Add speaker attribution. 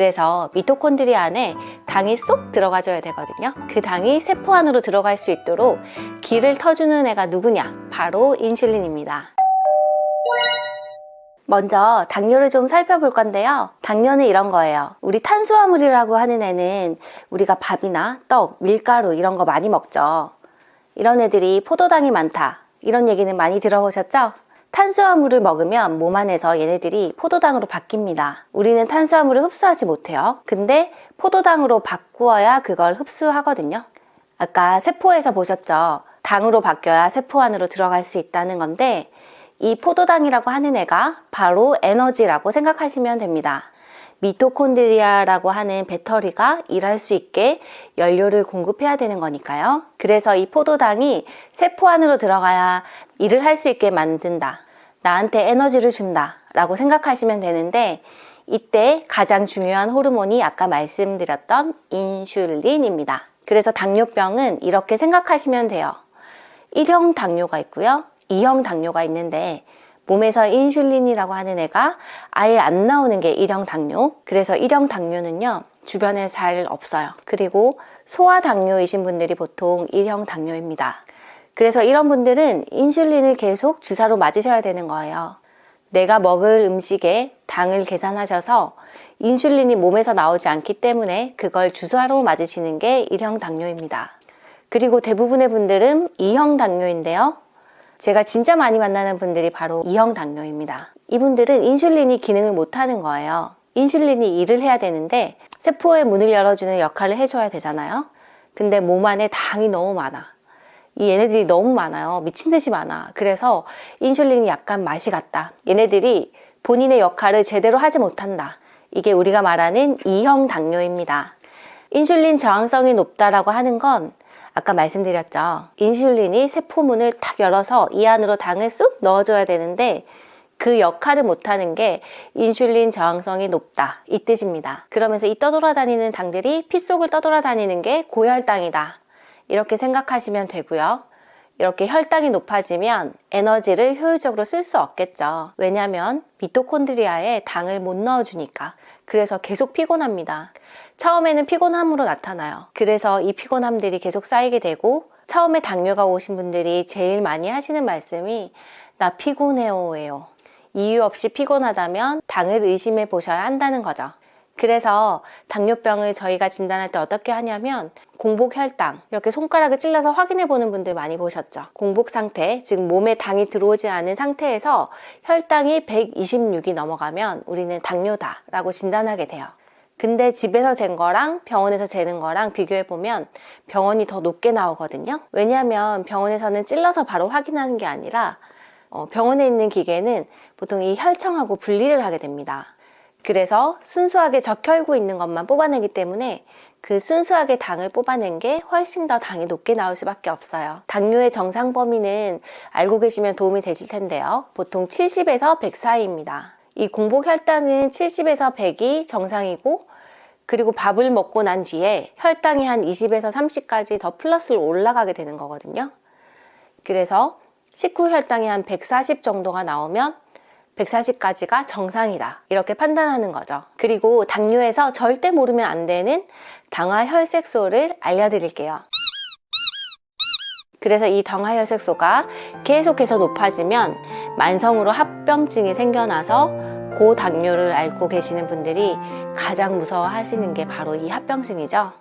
Speaker 1: 그래서 미토콘드리아 안에 당이 쏙 들어가줘야 되거든요. 그 당이 세포 안으로 들어갈 수 있도록 길을 터주는 애가 누구냐? 바로 인슐린입니다. 먼저 당뇨를 좀 살펴볼 건데요. 당뇨는 이런 거예요. 우리 탄수화물이라고 하는 애는 우리가 밥이나 떡, 밀가루 이런 거 많이 먹죠. 이런 애들이 포도당이 많다. 이런 얘기는 많이 들어보셨죠? 탄수화물을 먹으면 몸 안에서 얘네들이 포도당으로 바뀝니다. 우리는 탄수화물을 흡수하지 못해요. 근데 포도당으로 바꾸어야 그걸 흡수하거든요. 아까 세포에서 보셨죠? 당으로 바뀌어야 세포 안으로 들어갈 수 있다는 건데 이 포도당이라고 하는 애가 바로 에너지라고 생각하시면 됩니다. 미토콘드리아라고 하는 배터리가 일할 수 있게 연료를 공급해야 되는 거니까요. 그래서 이 포도당이 세포 안으로 들어가야 일을 할 수 있게 만든다. 나한테 에너지를 준다. 라고 생각하시면 되는데 이때 가장 중요한 호르몬이 아까 말씀드렸던 인슐린입니다. 그래서 당뇨병은 이렇게 생각하시면 돼요. 1형 당뇨가 있고요. 2형 당뇨가 있는데 몸에서 인슐린이라고 하는 애가 아예 안 나오는 게 1형 당뇨. 그래서 1형 당뇨는요. 주변에 잘 없어요. 그리고 소아 당뇨이신 분들이 보통 1형 당뇨입니다. 그래서 이런 분들은 인슐린을 계속 주사로 맞으셔야 되는 거예요. 내가 먹을 음식에 당을 계산하셔서 인슐린이 몸에서 나오지 않기 때문에 그걸 주사로 맞으시는 게 1형 당뇨입니다. 그리고 대부분의 분들은 2형 당뇨인데요. 제가 진짜 많이 만나는 분들이 바로 2형 당뇨입니다. 이분들은 인슐린이 기능을 못하는 거예요. 인슐린이 일을 해야 되는데 세포의 문을 열어주는 역할을 해줘야 되잖아요. 근데 몸 안에 당이 너무 많아. 이 얘네들이 너무 많아요. 미친 듯이 많아. 그래서 인슐린이 약간 맛이 갔다. 얘네들이 본인의 역할을 제대로 하지 못한다. 이게 우리가 말하는 2형 당뇨입니다. 인슐린 저항성이 높다라고 하는 건 아까 말씀드렸죠. 인슐린이 세포문을 탁 열어서 이 안으로 당을 쑥 넣어줘야 되는데 그 역할을 못하는 게 인슐린 저항성이 높다 이 뜻입니다. 그러면서 이 떠돌아다니는 당들이 피 속을 떠돌아다니는 게 고혈당이다 이렇게 생각하시면 되고요. 이렇게 혈당이 높아지면 에너지를 효율적으로 쓸 수 없겠죠. 왜냐하면 미토콘드리아에 당을 못 넣어주니까. 그래서 계속 피곤합니다. 처음에는 피곤함으로 나타나요. 그래서 이 피곤함들이 계속 쌓이게 되고 처음에 당뇨가 오신 분들이 제일 많이 하시는 말씀이 나 피곤해요 예요. 이유 없이 피곤하다면 당을 의심해 보셔야 한다는 거죠. 그래서 당뇨병을 저희가 진단할 때 어떻게 하냐면 공복 혈당 이렇게 손가락을 찔러서 확인해 보는 분들 많이 보셨죠? 공복 상태 즉 몸에 당이 들어오지 않은 상태에서 혈당이 126이 넘어가면 우리는 당뇨다 라고 진단하게 돼요. 근데 집에서 잰 거랑 병원에서 재는 거랑 비교해 보면 병원이 더 높게 나오거든요. 왜냐하면 병원에서는 찔러서 바로 확인하는 게 아니라 어, 병원에 있는 기계는 보통 이 혈청하고 분리를 하게 됩니다 그래서 순수하게 적혈구 있는 것만 뽑아내기 때문에 그 순수하게 당을 뽑아낸 게 훨씬 더 당이 높게 나올 수밖에 없어요. 당뇨의 정상 범위는 알고 계시면 도움이 되실 텐데요. 보통 70에서 100 사이입니다. 이 공복 혈당은 70에서 100이 정상이고 그리고 밥을 먹고 난 뒤에 혈당이 한 20에서 30까지 더 플러스로 올라가게 되는 거거든요. 그래서 식후 혈당이 한 140 정도가 나오면 140까지가 정상이다. 이렇게 판단하는 거죠. 그리고 당뇨에서 절대 모르면 안 되는 당화혈색소를 알려드릴게요. 그래서 이 당화혈색소가 계속해서 높아지면 만성으로 합병증이 생겨나서 고당뇨를 앓고 계시는 분들이 가장 무서워 하시는 게 바로 이 합병증이죠